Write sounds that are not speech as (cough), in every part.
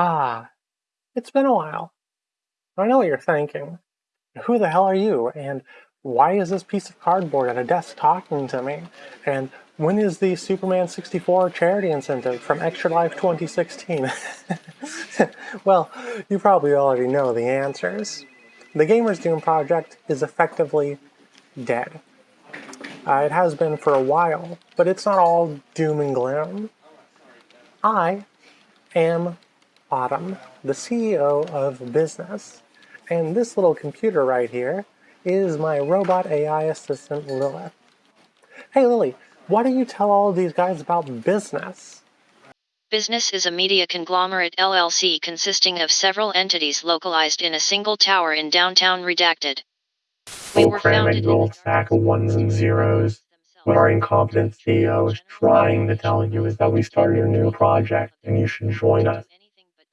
Ah, it's been a while. I know what you're thinking. Who the hell are you? And why is this piece of cardboard at a desk talking to me? And when is the Superman 64 charity incentive from Extra Life 2016? (laughs) well, you probably already know the answers. The Gamers Doom project is effectively dead. Uh, it has been for a while, but it's not all doom and gloom. I am Autumn, the CEO of Business, and this little computer right here is my robot AI assistant Lilith. Hey Lily, why don't you tell all of these guys about Business? Business is a media conglomerate LLC consisting of several entities localized in a single tower in downtown Redacted. We were founded in old stack of ones and zeros. What our incompetent CEO is trying to tell you is that we started a new project and you should join us.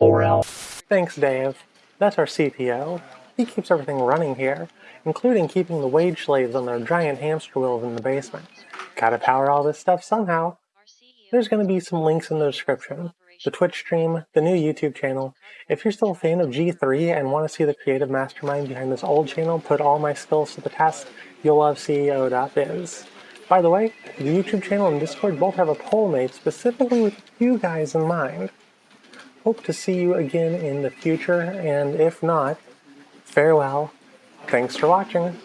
Else. Thanks, Dave. That's our CPO. He keeps everything running here, including keeping the wage slaves on their giant hamster wheels in the basement. Gotta power all this stuff somehow. There's gonna be some links in the description. The Twitch stream, the new YouTube channel. If you're still a fan of G3 and want to see the creative mastermind behind this old channel put all my skills to the test, you'll love CEO.biz. By the way, the YouTube channel and Discord both have a poll made specifically with you guys in mind. Hope to see you again in the future, and if not, farewell. Thanks for watching.